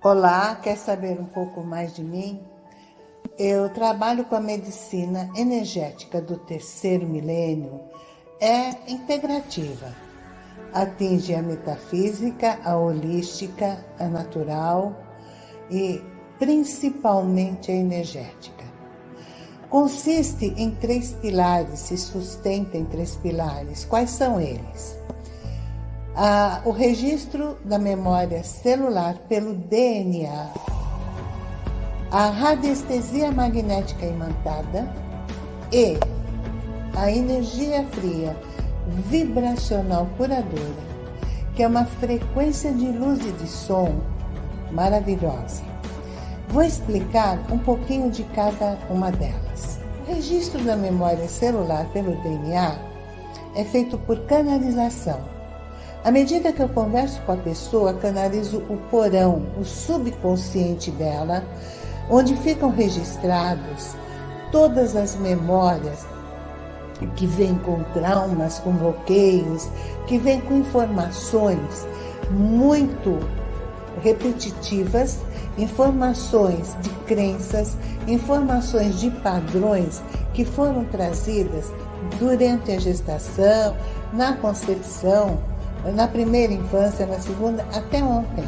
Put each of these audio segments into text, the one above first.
Olá, quer saber um pouco mais de mim? Eu trabalho com a medicina energética do terceiro milênio. É integrativa. Atinge a metafísica, a holística, a natural e principalmente a energética. Consiste em três pilares, se sustenta em três pilares. Quais são eles? O registro da memória celular pelo DNA, a radiestesia magnética imantada e a energia fria vibracional curadora, que é uma frequência de luz e de som maravilhosa. Vou explicar um pouquinho de cada uma delas. O registro da memória celular pelo DNA é feito por canalização à medida que eu converso com a pessoa, canalizo o porão, o subconsciente dela, onde ficam registrados todas as memórias que vêm com traumas, com bloqueios, que vêm com informações muito repetitivas, informações de crenças, informações de padrões que foram trazidas durante a gestação, na concepção, na primeira infância, na segunda, até ontem.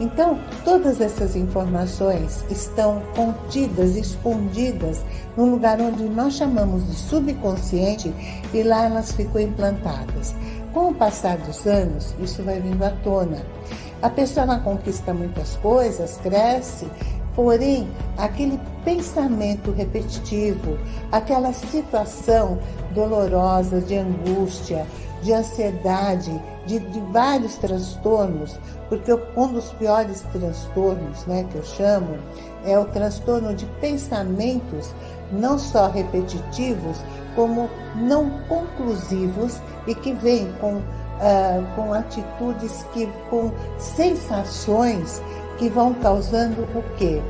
Então, todas essas informações estão contidas, escondidas, no lugar onde nós chamamos de subconsciente e lá elas ficam implantadas. Com o passar dos anos, isso vai vindo à tona. A pessoa não conquista muitas coisas, cresce, porém, aquele pensamento repetitivo, aquela situação dolorosa de angústia, de ansiedade, de, de, vários transtornos, porque um dos piores transtornos, né, que eu chamo, é o transtorno de pensamentos não só repetitivos, como não conclusivos e que vêm com, uh, com atitudes, que, com sensações que vão causando o quê?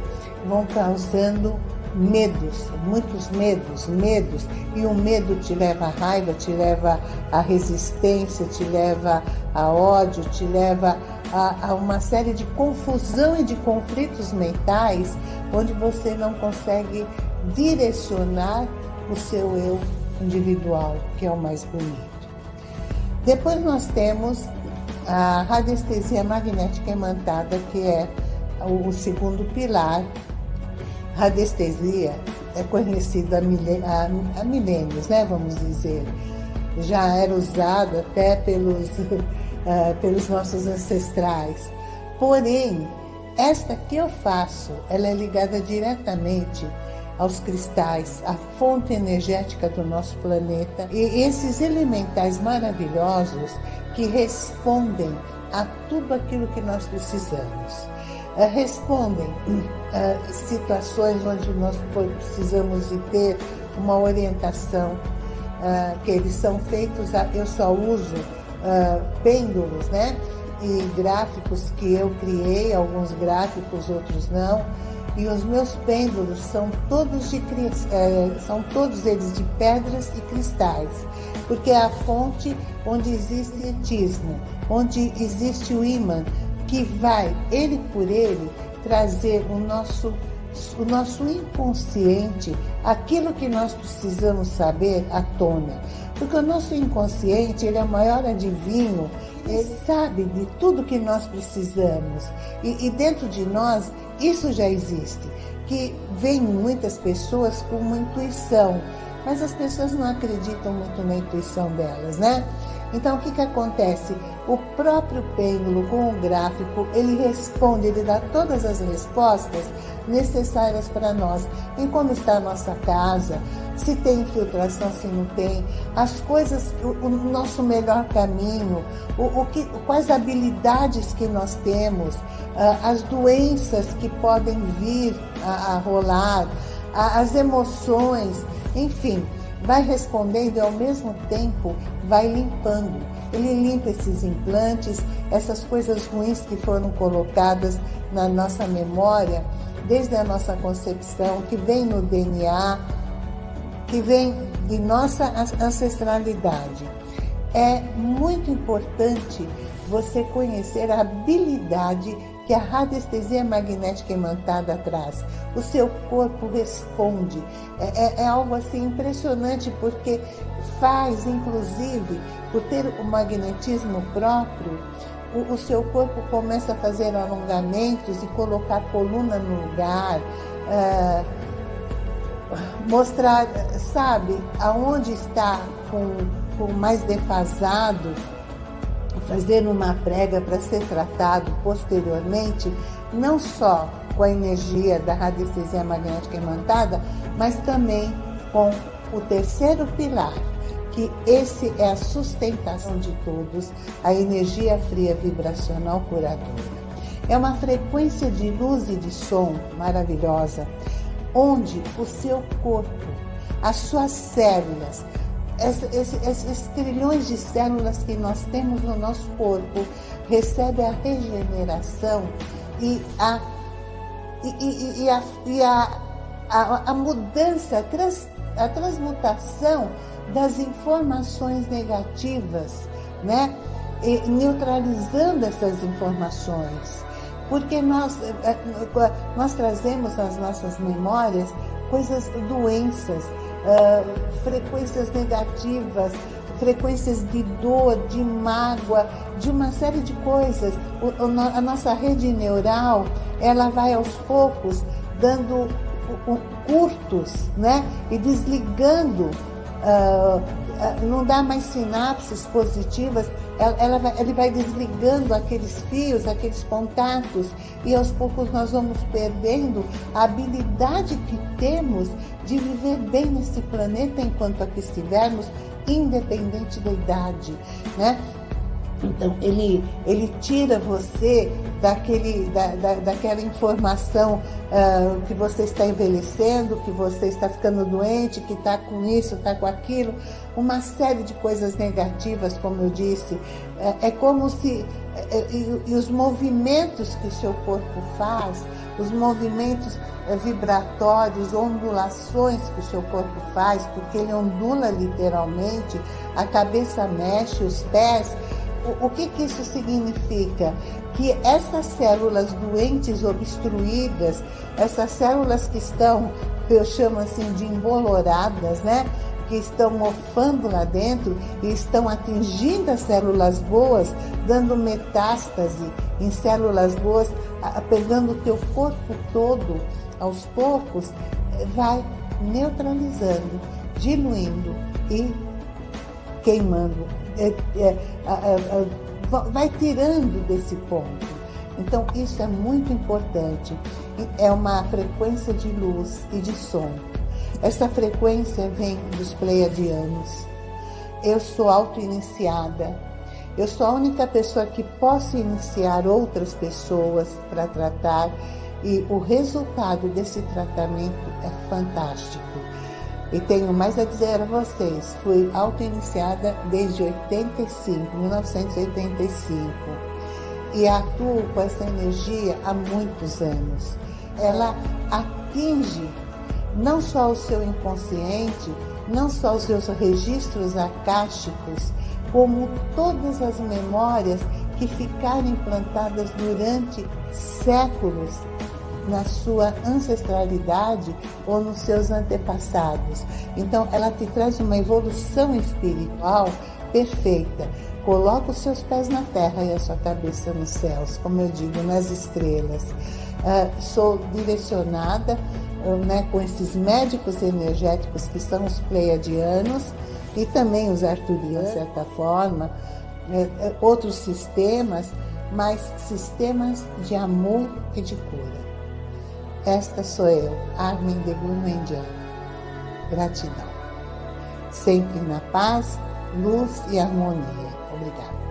Vão causando medos, muitos medos, medos, e o medo te leva à raiva, te leva à resistência, te leva a ódio, te leva a, a, uma série de confusão e de conflitos mentais, onde você não consegue direcionar o seu eu individual, que é o mais bonito. Depois nós temos a radiestesia magnética imantada, que é o segundo pilar radiestesia é conhecida há, milênios, né, vamos dizer. Já era usado até pelos, uh, pelos nossos ancestrais. Porém, esta que eu faço, ela é ligada diretamente aos cristais, à fonte energética do nosso planeta e esses elementais maravilhosos que respondem a tudo aquilo que nós precisamos. Eh, respondem a eh, situações onde nós precisamos de ter uma orientação, eh, que eles são feitos, eu só uso pêndulos, né? E gráficos que eu criei, alguns gráficos, outros não. E os meus pêndulos são todos de são todos eles de pedras e cristais, porque é a fonte onde existe etismo, onde existe o ímã, que vai, ele por ele, trazer o nosso, o nosso inconsciente, aquilo que nós precisamos saber à tona. Porque o nosso inconsciente, ele é o maior adivinho, ele sabe de tudo que nós precisamos. E, e dentro de nós, isso já existe. Que vem muitas pessoas com uma intuição, mas as pessoas não acreditam muito na intuição delas, né? Então, o que, que acontece? O próprio pêndulo com o gráfico, ele responde, ele dá todas as respostas necessárias para nós, em como está a nossa casa, se tem infiltração, se não tem, as coisas, o, o nosso melhor caminho, o, o, que, quais habilidades que nós temos, uh, as doenças que podem vir a, a rolar, a, as emoções, enfim vai respondendo e ao mesmo tempo vai limpando. Ele limpa esses implantes, essas coisas ruins que foram colocadas na nossa memória, desde a nossa concepção, que vem no DNA, que vem de nossa ancestralidade. É muito importante você conhecer a habilidade que a radiestesia magnética imantada traz. O seu corpo responde. É, é, é algo assim impressionante, porque faz, inclusive, por ter o magnetismo próprio, o, o, seu corpo começa a fazer alongamentos e colocar coluna no lugar, uh, mostrar, sabe, aonde está com, com mais defasado, fazer uma prega para ser tratado posteriormente, não só com a energia da radiestesia magnética imantada, mas também com o terceiro pilar, que esse é a sustentação de todos, a energia fria vibracional curadora. É uma frequência de luz e de som maravilhosa, onde o seu corpo, as suas células, esses, trilhões de células que nós temos no nosso corpo recebem a regeneração e a, e, e, e a, e a, a, a mudança, a, trans, a transmutação das informações negativas, né? E neutralizando essas informações. Porque nós, eh, eh, nós trazemos nas nossas memórias coisas, doenças, uh, frequências negativas, frequências de dor, de mágoa, de uma série de coisas. O, a nossa rede neural, ela vai aos poucos dando curtos, né? E desligando uh, não dá mais sinapses positivas, ela, ela vai, ele vai desligando aqueles fios, aqueles contatos, e aos poucos nós vamos perdendo a habilidade que temos de viver bem nesse planeta enquanto aqui estivermos, independente da idade, né? Então, ele, ele tira você daquele, da, da, daquela informação uh, que você está envelhecendo, que você está ficando doente, que está com isso, está com aquilo, uma série de coisas negativas, como eu disse. É, é como se. É, e, e, os movimentos que o seu corpo faz, os movimentos é, vibratórios, ondulações que o seu corpo faz, porque ele ondula literalmente, a cabeça mexe, os pés o, o que, que isso significa? Que essas células doentes, obstruídas, essas células que estão, eu chamo assim de emboloradas, né? que estão mofando lá dentro e estão atingindo as células boas, dando metástase em células boas, pegando o teu corpo todo, aos poucos, vai neutralizando, diluindo e queimando é, é, vai tirando desse ponto. Então, isso é muito importante. É uma frequência de luz e de som. Essa frequência vem dos pleiadianos. Eu sou auto-iniciada. Eu sou a única pessoa que posso iniciar outras pessoas para tratar e o resultado desse tratamento é fantástico. E tenho mais a dizer a vocês, fui auto-iniciada desde 85, 1985. E atuo com essa energia há muitos anos. Ela atinge não só o seu inconsciente, não só os seus registros acásticos, como todas as memórias que ficaram implantadas durante séculos na sua ancestralidade ou nos seus antepassados. Então, ela te traz uma evolução espiritual perfeita. Coloca os seus pés na terra e a sua cabeça nos céus, como eu digo, nas estrelas. Uh, sou direcionada uh, né, com esses médicos energéticos que são os pleiadianos e também os arturianos, de certa forma, uh, outros sistemas, mas sistemas de amor e de cura. Esta sou eu, Armin de Gurmandian. Gratidão. Sempre na paz, luz e harmonia. Obrigada.